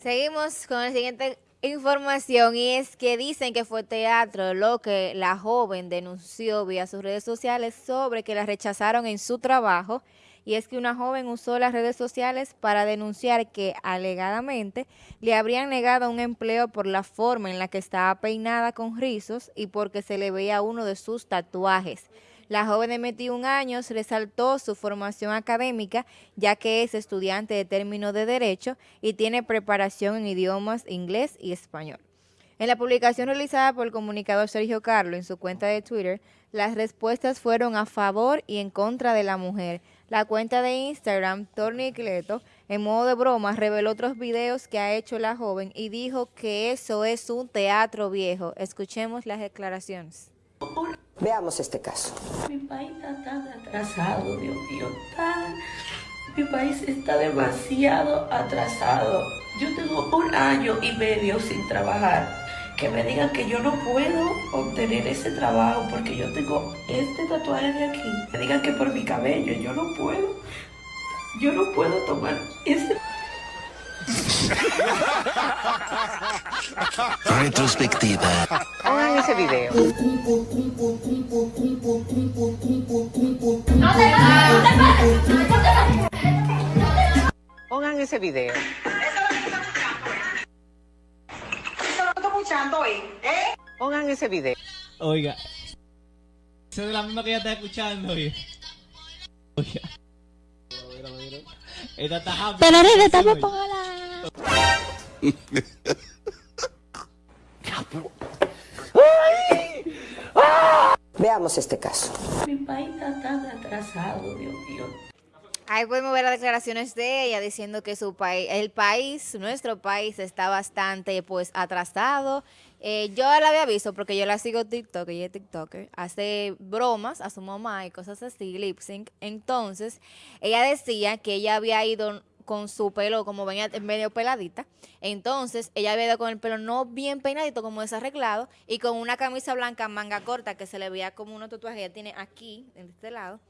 Seguimos con la siguiente información y es que dicen que fue teatro lo que la joven denunció vía sus redes sociales sobre que la rechazaron en su trabajo y es que una joven usó las redes sociales para denunciar que alegadamente le habrían negado un empleo por la forma en la que estaba peinada con rizos y porque se le veía uno de sus tatuajes. La joven de 21 años resaltó su formación académica, ya que es estudiante de término de Derecho y tiene preparación en idiomas inglés y español. En la publicación realizada por el comunicador Sergio Carlo en su cuenta de Twitter, las respuestas fueron a favor y en contra de la mujer. La cuenta de Instagram, Torni Cleto, en modo de broma, reveló otros videos que ha hecho la joven y dijo que eso es un teatro viejo. Escuchemos las declaraciones. Veamos este caso. Mi país está tan atrasado, Dios mío, tan... Mi país está demasiado atrasado. Yo tengo un año y medio sin trabajar. Que me digan que yo no puedo obtener ese trabajo porque yo tengo este tatuaje de aquí. Me digan que por mi cabello yo no puedo. Yo no puedo tomar ese... Retrospectiva. Hagan ese video. Pongan ese video. Pongan ese video. Oiga. Eso es la misma que ella está escuchando, oiga. Oiga. Esta está happy. Pero estamos Veamos este caso. Mi país está tan atrasado, Dios mío. Ahí podemos ver las declaraciones de ella diciendo que su país, el país, nuestro país está bastante pues atrasado. Eh, yo la había visto porque yo la sigo TikTok, ella es TikToker, hace bromas a su mamá y cosas así, lip sync. Entonces, ella decía que ella había ido con su pelo como venía medio peladita. Entonces, ella había ido con el pelo no bien peinadito, como desarreglado, y con una camisa blanca manga corta que se le veía como unos tatuajes que ella tiene aquí, en este lado.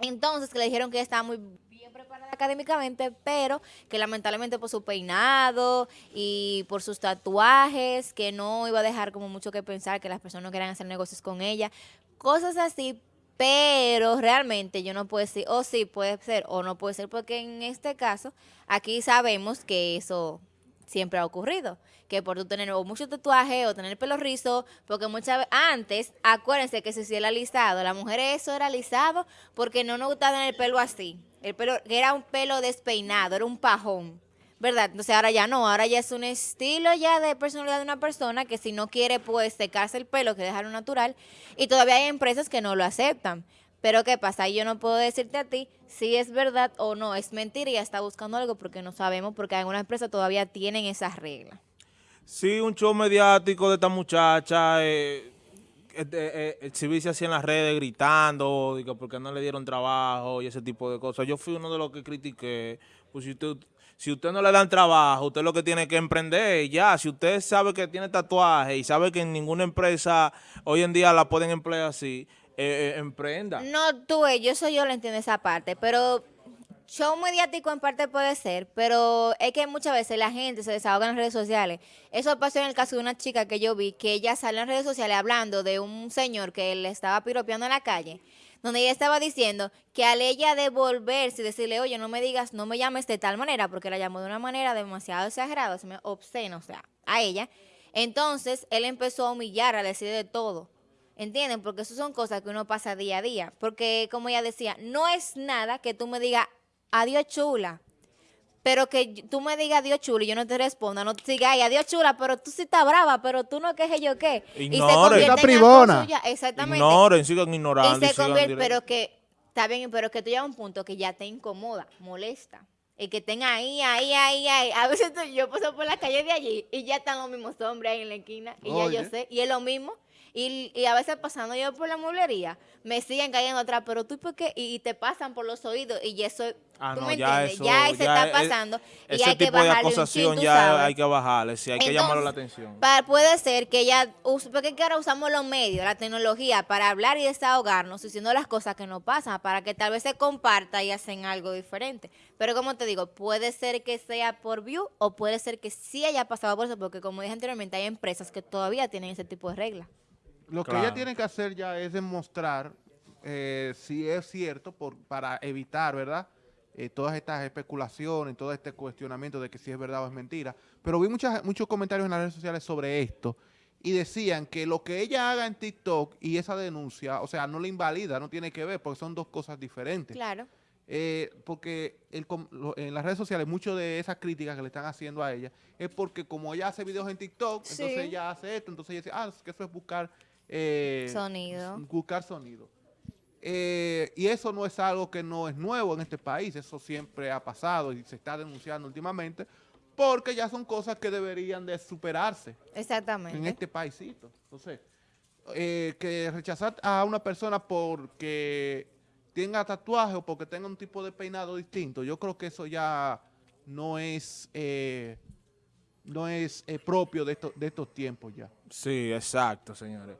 Entonces, que le dijeron que ella estaba muy bien preparada académicamente, pero que lamentablemente por su peinado y por sus tatuajes, que no iba a dejar como mucho que pensar, que las personas no querían hacer negocios con ella, cosas así, pero realmente yo no puedo decir, o sí puede ser, o no puede ser, porque en este caso, aquí sabemos que eso siempre ha ocurrido, que por tú tener o mucho tatuaje o tener pelo rizo, porque muchas veces, antes, acuérdense que se hacía el alisado, las mujeres eso era alisado porque no nos gustaba tener el pelo así, el pelo, que era un pelo despeinado, era un pajón, ¿verdad? Entonces ahora ya no, ahora ya es un estilo ya de personalidad de una persona que si no quiere pues secarse el pelo, que dejarlo natural, y todavía hay empresas que no lo aceptan. Pero ¿qué pasa? Yo no puedo decirte a ti si es verdad o no, es mentira y ya está buscando algo porque no sabemos, porque algunas empresas todavía tienen esas reglas. Sí, un show mediático de esta muchacha, eh, eh, eh, exhibirse así en las redes gritando, digo, porque no le dieron trabajo y ese tipo de cosas. Yo fui uno de los que critiqué, pues si usted, si usted no le dan trabajo, usted lo que tiene que emprender, ya, si usted sabe que tiene tatuaje y sabe que en ninguna empresa hoy en día la pueden emplear así, eh, eh, emprenda. No, tú, yo soy yo lo entiendo esa parte, pero show mediático en parte puede ser, pero es que muchas veces la gente se desahoga en redes sociales. Eso pasó en el caso de una chica que yo vi, que ella salió en redes sociales hablando de un señor que le estaba piropeando en la calle, donde ella estaba diciendo que al ella devolverse y decirle, oye, no me digas, no me llames de tal manera, porque la llamó de una manera demasiado exagerada, se me obscena, o sea, a ella. Entonces, él empezó a humillar, a decir de todo. ¿Entienden? Porque eso son cosas que uno pasa día a día. Porque, como ella decía, no es nada que tú me digas, adiós chula. Pero que tú me digas adiós chula y yo no te responda, no te siga ahí, adiós chula, pero tú sí estás brava, pero tú no quejes yo qué. Y se Ignore. convierte Está en algo privona. suya. Exactamente. Ignoren, sigan ignorando. Y se convierte, pero que, está bien, pero que tú llegas a un punto que ya te incomoda, molesta. Y que estén ahí, ahí, ahí, ahí. A veces tú- yo paso por la calle de allí y ya están los mismos hombres ahí en la esquina. Y ya yo sé. Y es lo mismo. Y, y a veces pasando yo por la mueblería, me siguen cayendo atrás, pero tú, ¿por qué? Y, y te pasan por los oídos y eso, Ah, ¿tú no, me ya entiendes? eso, ya se ya está es- pasando y hay que bajarle un chin, ya sabes. hay que bajarle, sí, hay que llamarle la Entonces, atención. pa- puede ser que use- porque ahora usamos los medios, la tecnología para hablar y desahogarnos, diciendo las cosas que nos pasan, para que tal vez se comparta y hacen algo diferente. Pero como te digo, puede ser que sea por view o puede ser que sí haya pasado por eso, porque como dije anteriormente, hay empresas que todavía tienen ese tipo de reglas. Lo que ella tiene que hacer ya es demostrar eh, si es cierto por, para evitar, ¿verdad? Eh, todas estas especulaciones, todo este cuestionamiento de que si es verdad o es mentira. Pero vi muchas, muchos comentarios en las redes sociales sobre esto y decían que lo que ella haga en TikTok y esa denuncia, o sea, no le invalida, no tiene que ver, porque son dos cosas diferentes. Claro. Eh, porque el com- lo- en las redes sociales muchas de esas críticas que le están haciendo a ella es porque como ella hace videos en TikTok, Sí. entonces ella hace esto, entonces ella dice, ah, es que eso es buscar eh, Sonido. Buscar sonido. Eh, y eso no es algo que no es nuevo en este país, eso siempre ha pasado y se está denunciando últimamente, porque ya son cosas que deberían de superarse Exactamente. en este paísito. Entonces, eh, que rechazar a una persona porque tenga tatuaje o porque tenga un tipo de peinado distinto, yo creo que eso ya no es eh, no es eh, propio de estos, de estos tiempos ya. Sí, exacto, señores.